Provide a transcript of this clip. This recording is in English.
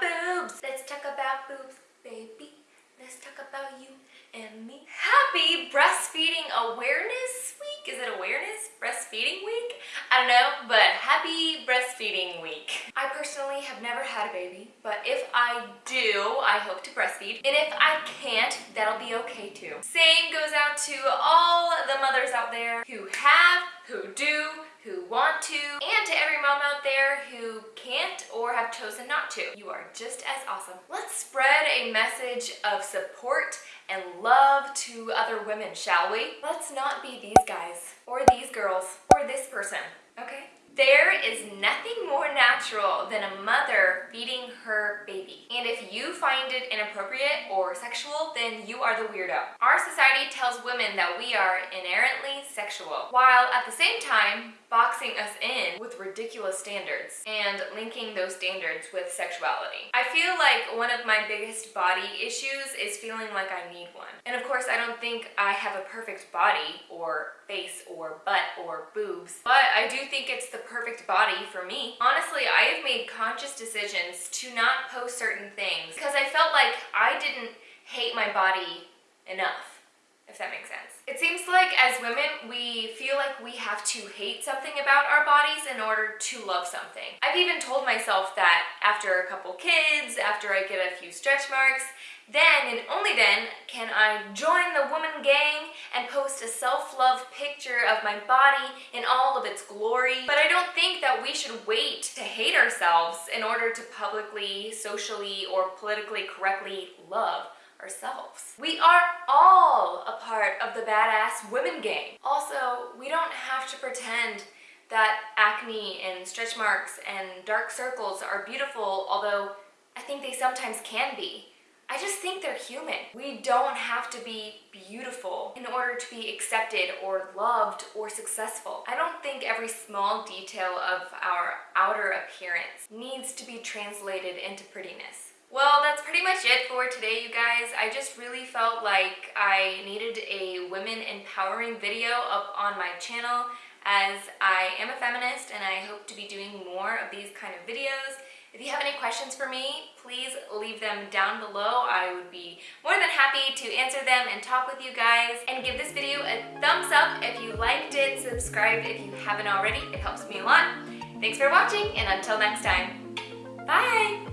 boobs. Let's talk about boobs, baby. Let's talk about you and me. Happy Breastfeeding Awareness Week. Is it Awareness Breastfeeding Week? I don't know, but happy Breastfeeding Week. I personally have never had a baby, but if I do, I hope to breastfeed. And if I can't, that'll be okay too. Same goes out to all the mothers out there who have, who do, who want to, and to every mom out there who can't or have chosen not to. You are just as awesome. Let's spread a message of support and love to other women, shall we? Let's not be these guys, or these girls, or this person, okay? There is nothing more natural than a mother feeding her baby. And if you find it inappropriate or sexual, then you are the weirdo. Our society tells women that we are inherently sexual, while at the same time boxing us in with ridiculous standards and linking those standards with sexuality. I feel like one of my biggest body issues is feeling like I need one. And of course, I don't think I have a perfect body or face or butt or boobs, but I do think it's the perfect body for me. Honestly, I have made conscious decisions to not post certain things because I felt like I didn't hate my body enough if that makes sense. It seems like as women, we feel like we have to hate something about our bodies in order to love something. I've even told myself that after a couple kids, after I get a few stretch marks, then and only then can I join the woman gang and post a self-love picture of my body in all of its glory. But I don't think that we should wait to hate ourselves in order to publicly, socially, or politically correctly love ourselves. We are all a part of the badass women gang. Also, we don't have to pretend that acne and stretch marks and dark circles are beautiful, although I think they sometimes can be. I just think they're human. We don't have to be beautiful in order to be accepted or loved or successful. I don't think every small detail of our outer appearance needs to be translated into prettiness. Well, that's pretty much it for today, you guys. I just really felt like I needed a women empowering video up on my channel as I am a feminist and I hope to be doing more of these kind of videos. If you have any questions for me, please leave them down below. I would be more than happy to answer them and talk with you guys. And give this video a thumbs up if you liked it, subscribe if you haven't already. It helps me a lot. Thanks for watching and until next time, bye!